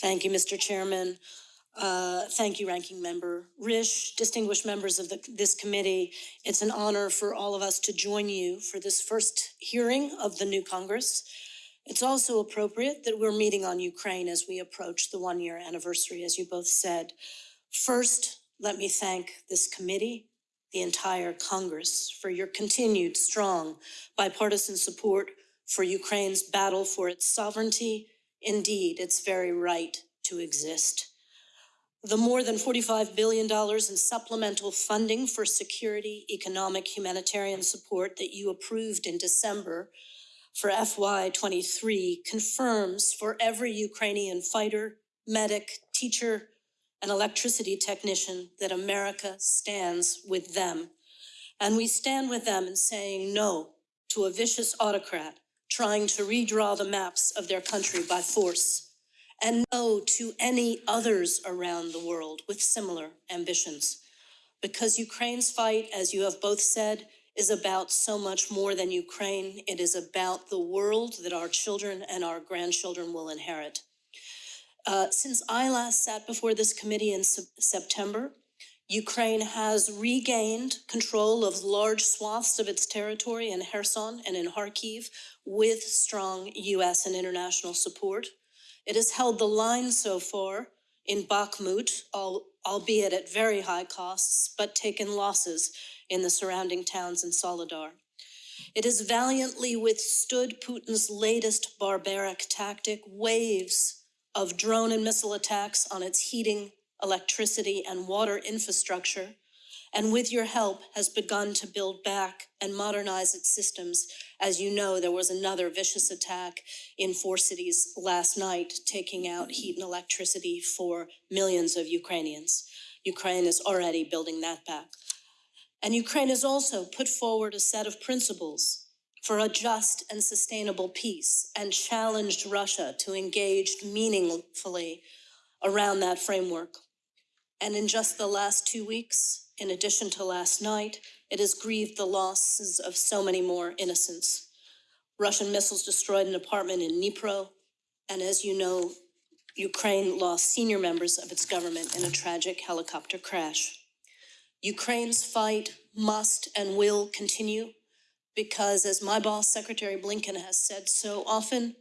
Thank you, Mr. Chairman. Uh, Thank you, Ranking Member Risch, distinguished members of the- this committee. It's an honor for all of us to join you for this first hearing of the new Congress. It's also appropriate that we're meeting on Ukraine as we approach the one-year anniversary, as you both said. First, let me thank this committee, the entire Congress, for your continued strong bipartisan support for Ukraine's battle for its sovereignty, indeed, its very right to exist. The more than $45 billion in supplemental funding for security, economic, humanitarian support that you approved in December for FY23 confirms for every Ukrainian fighter, medic, teacher, and electricity technician that America stands with them. And we stand with them in saying no to a vicious autocrat trying to redraw the maps of their country by force and no to any others around the world with similar ambitions. Because Ukraine's fight, as you have both said, is about so much more than Ukraine. It is about the world that our children and our grandchildren will inherit. Uh, since I last sat before this committee in Sep- September, Ukraine has regained control of large swaths of its territory in Kherson and in Kharkiv with strong US and international support. It has held the line so far in Bakhmut, albeit at very high costs, but taken losses in the surrounding towns in Soledar. It has valiantly withstood Putin's latest barbaric tactic, waves of drone and missile attacks on its heating, electricity, and water infrastructure, and with your help has begun to build back and modernize its systems. As you know, there was another vicious attack in four cities last night, taking out heat and electricity for millions of Ukrainians. Ukraine is already building that back. And Ukraine has also put forward a set of principles for a just and sustainable peace and challenged Russia to engage meaningfully around that framework. And in just the last two weeks, in addition to last night, it has grieved the losses of so many more innocents. Russian missiles destroyed an apartment in Dnipro, and as you know, Ukraine lost senior members of its government in a tragic helicopter crash. Ukraine's fight must and will continue because, as my boss, Secretary Blinken, has said so often,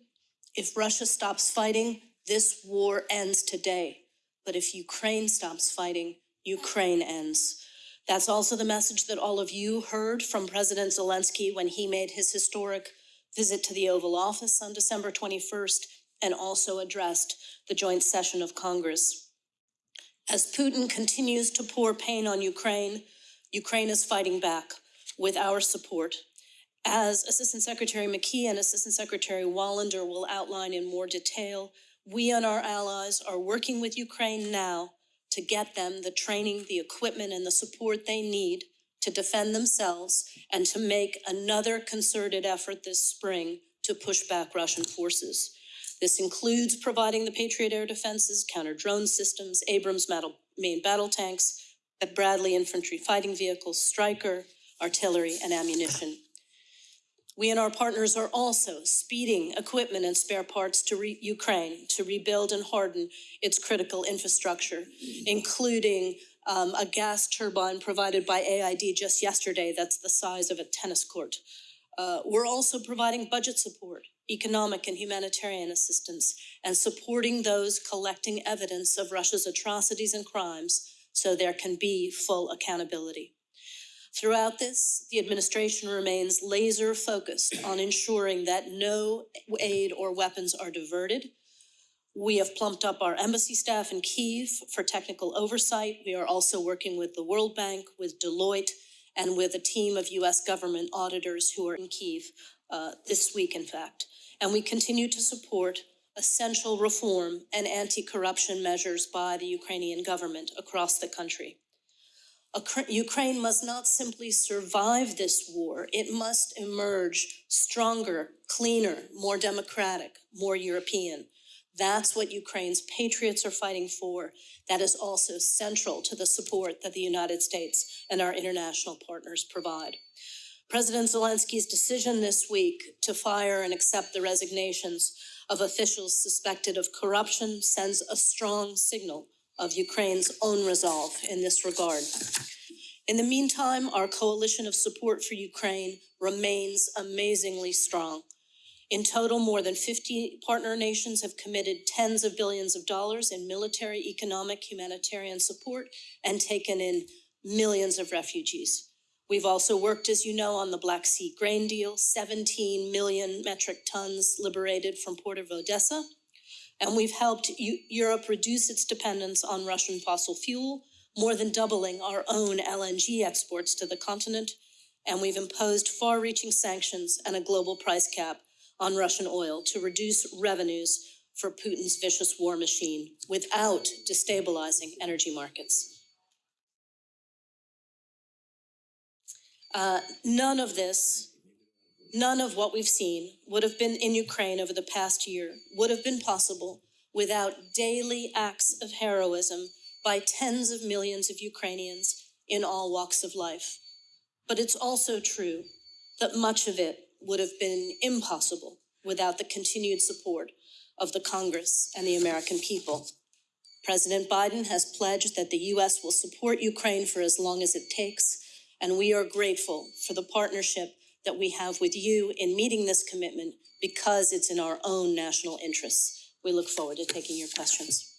if Russia stops fighting, this war ends today. But if Ukraine stops fighting, Ukraine ends. That's also the message that all of you heard from President Zelensky when he made his historic visit to the Oval Office on December 21st and also addressed the joint session of Congress. As Putin continues to pour pain on Ukraine, Ukraine is fighting back with our support. As Assistant Secretary McKee and Assistant Secretary Wallander will outline in more detail, we and our allies are working with Ukraine now to get them the training, the equipment, and the support they need to defend themselves and to make another concerted effort this spring to push back Russian forces. This includes providing the Patriot air defenses, counter drone systems, Abrams main battle tanks, Bradley infantry fighting vehicles, Stryker, artillery, and ammunition. We and our partners are also speeding equipment and spare parts to Ukraine to rebuild and harden its critical infrastructure, including um, a gas turbine provided by AID just yesterday that's the size of a tennis court. Uh, we're also providing budget support, economic and humanitarian assistance, and supporting those collecting evidence of Russia's atrocities and crimes so there can be full accountability. Throughout this, the administration remains laser focused on ensuring that no aid or weapons are diverted. We have plumped up our embassy staff in Kiev for technical oversight. We are also working with the World Bank, with Deloitte, and with a team of US government auditors who are in Kiev uh, this week, in fact. And we continue to support essential reform and anti-corruption measures by the Ukrainian government across the country. Ukra- Ukraine must not simply survive this war, it must emerge stronger, cleaner, more democratic, more European. That's what Ukraine's patriots are fighting for. That is also central to the support that the United States and our international partners provide. President Zelensky's decision this week to fire and accept the resignations of officials suspected of corruption sends a strong signal of Ukraine's own resolve in this regard. In the meantime, our coalition of support for Ukraine remains amazingly strong. In total, more than 50 partner nations have committed tens of billions of dollars in military, economic, humanitarian support and taken in millions of refugees. We've also worked, as you know, on the Black Sea grain deal, 17 million metric tons liberated from Port of Odessa. And we've helped Eu- Europe reduce its dependence on Russian fossil fuel, more than doubling our own LNG exports to the continent. And we've imposed far-reaching sanctions and a global price cap on Russian oil to reduce revenues for Putin's vicious war machine without destabilizing energy markets. Uh, none of this, none of what we've seen would have been in Ukraine over the past year, would have been possible without daily acts of heroism by tens of millions of Ukrainians in all walks of life. But it's also true that much of it would have been impossible without the continued support of the Congress and the American people. President Biden has pledged that the U.S. will support Ukraine for as long as it takes, and we are grateful for the partnership that we have with you in meeting this commitment because it's in our own national interests. We look forward to taking your questions.